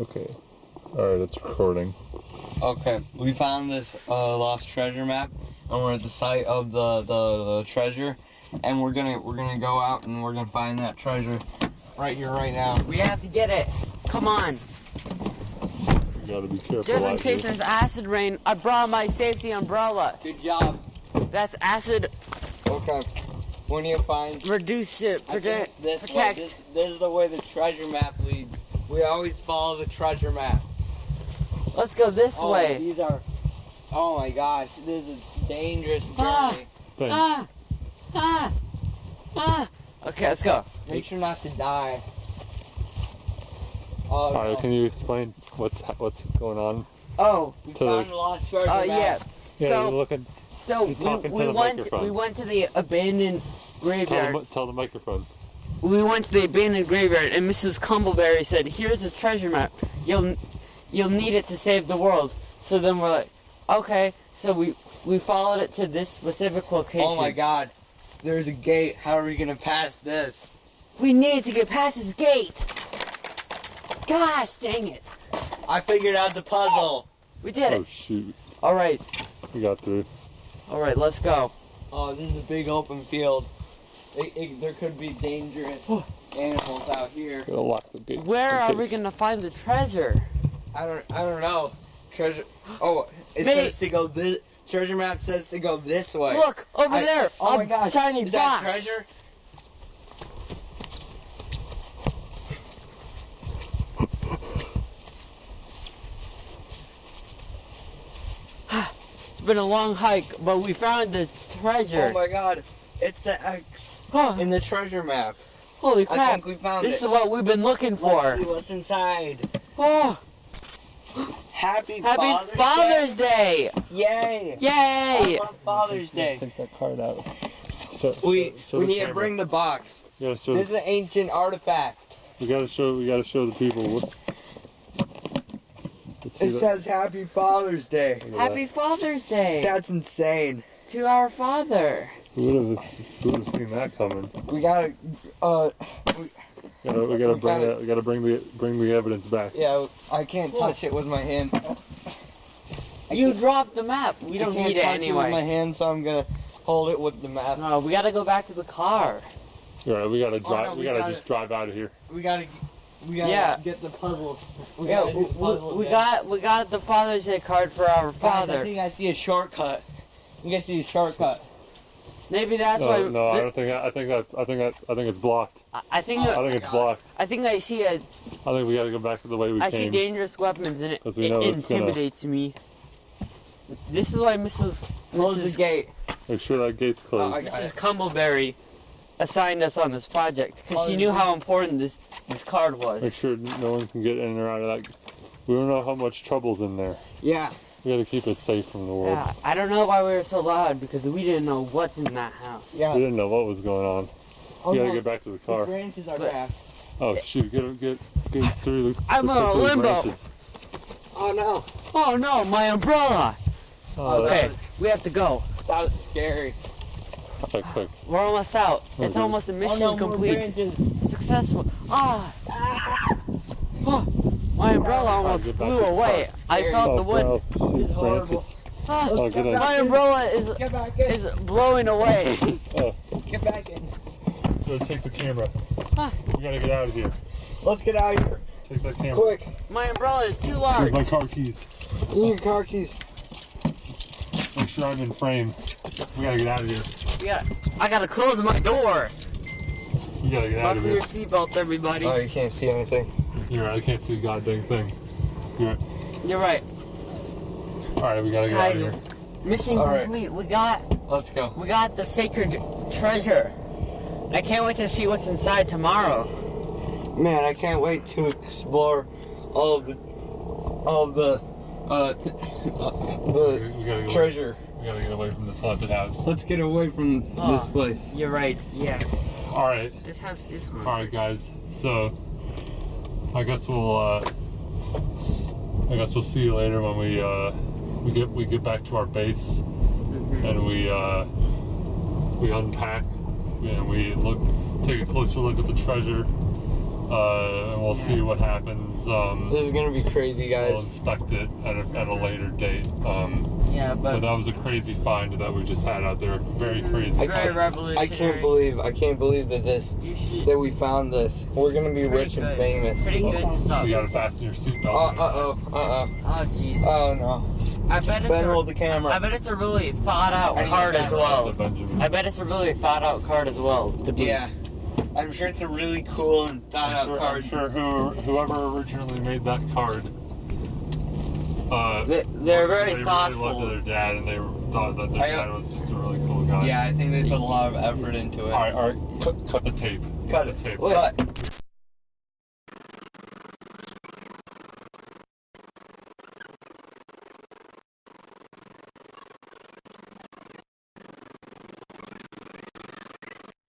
Okay. Alright, it's recording. Okay, we found this uh, lost treasure map, and we're at the site of the, the, the treasure, and we're gonna we're gonna go out and we're gonna find that treasure right here, right now. We have to get it. Come on. You gotta be careful. Just in case here. there's acid rain, I brought my safety umbrella. Good job. That's acid Okay, when you find reduce it, I protect, think this way, this, this is the way the treasure map leads. We always follow the treasure map. Let's go this Oh, way. these are. Oh my gosh, this is dangerous Ah. journey. Thanks. Ah, ah, ah. Okay, let's go. Make sure not to die. Oh, Alright, no. can you explain what's what's going on? Oh, we to the- found the lost treasure oh map. yeah. Yeah, So- you're looking. So You're talking we, to we the went microphone. we went to the abandoned Tell the, tell the microphone. We went to the abandoned graveyard, and Mrs. Cumbleberry said, "Here's this treasure map. You'll you'll need it to save the world." So then we're like, "Okay." So we we followed it to this specific location. Oh my god. There's a gate. How are we gonna pass this? We need to get past this gate. Gosh, dang it! I figured out the puzzle. We did it. Oh shoot, All right, we got through. all right. Let's go. Oh, this is a big open field. It, it, there could be dangerous animals out here. Gotta lock the gate. Where in are we gonna find the treasure? I don't. I don't know. Treasure. Oh, it Mate. says to go this. Treasure map says to go this way. Look over I- there. Oh a my gosh. shiny Is box. that treasure? It's been a long hike, but we found the treasure. Oh my god. It's the X Oh, in the treasure map. holy I crap! think we found This it. is what we've been looking Let's for. see what's inside. Oh, Happy, happy Father's, Father's Day. Day! Yay! Yay! On Father's Day. Take that card out. So, We show we the need to bring the box. We gotta. This is an ancient artifact. we gotta show. We gotta show the people. What, It that- says Happy Father's Day. look at Happy Father's Day That's insane. to our father. That. Who would have? Who would have seen that coming? We gotta, uh, We gotta, we gotta We bring gotta- it. We gotta bring the bring the evidence back. yeah, I can't touch it with my hand. You dropped the map. We don't can't need it touch with my hand, so I'm gonna hold it with the map. No, we gotta go back to the car. All right, we gotta drive. Oh, no, we, we gotta, gotta- just drive out of here. We gotta, we gotta Yeah. get the puzzle. We Yeah, gotta we, the puzzle we again. got we got the Father's Day card for our Guys, I think I see a shortcut. I think I see a shortcut. Maybe that's No, why. no, I don't think. I think that. I think that. I think it's blocked. I- I think Oh, I think it's God. blocked. I think I see a I think we gotta go back to the way we I see dangerous weapons and it, 'Cause we it know it's gonna- intimidates me. This is why Mrs. Close the Mrs. gate. Make sure that gate's oh, closed. Oh, I Mrs. it. Cumbleberry assigned us on this project because she knew how important this this card was. Make sure no one can get in or out of that. We don't know how much trouble's in there. Yeah. We gotta keep it safe from the world. Yeah, I don't know why we were so loud because we didn't know what's in that house. Yeah. We didn't know what was going on. Oh, we gotta no, get back to the car. The car. branches are But- back. Oh shoot! Get get get through the. I'm get on a through limbo. branches. Oh no. Oh no, my umbrella! Oh, Okay. Okay, we have to go. That was scary. that's quick, quick. We're almost out. It's Okay. almost a mission oh no, more complete. branches. Successful. Ah! Oh, my umbrella almost get back flew away. I Scary. felt oh, the wind. bro, shoot, It's horrible. branches. Ah, Oh, get in. my umbrella is Get is blowing away. Oh, Get back in. gotta take the camera. Ah. We gotta get out of here. Let's get out of here. Take that camera. Quick. my umbrella is too Here's large. my car keys. In your car keys. Make sure I'm in frame. We gotta get out of here. Yeah, I gotta close my door. We gotta get out of here. Buckle your seatbelts, everybody. Oh, you can't see anything. You're right. I can't see a goddamn thing. You're right. You're right. All right, we gotta get Guys, out of here. mission All right. complete. We got Let's go. we got the sacred treasure. I can't wait to see what's inside tomorrow. Man, I can't wait to explore all of the, all of the, uh, the We gotta go. treasure. We gotta get away from this haunted house. Let's get away from Oh. this place. You're right. Yeah, All right. this house is haunted. All right, guys. So, I guess we'll. Uh, I guess we'll see you later when we uh, we get we get back to our base Mhm. and we uh, we unpack and we look take a closer look at the treasure. Uh, and we'll we'll Yeah. see what happens. Um, This is gonna be crazy, guys. we'll inspect it at a, at a later date. Um, Yeah, but but that was a crazy find that we just had out there. Very crazy. I very can't- I can't believe I can't believe that this that we found this. We're gonna be Pretty rich and famous. Pretty good stuff. You gotta fasten your seatbelt. Uh uh oh uh uh Oh jeez. oh no. I bet it's Ben, a, hold the camera. I bet it's a really thought out I card as well. I bet it's a really thought out card as well to boot. Yeah, I'm sure it's a really cool and thought I'm out sure, I'm sure who, whoever originally made that card, uh, They, they're they very really thoughtful. loved their dad, and they thought that their I, dad was just a really cool guy. Yeah, I think they put a lot of effort into it. All right, all right. Cut, cut the tape. Cut the tape. Wait. Cut.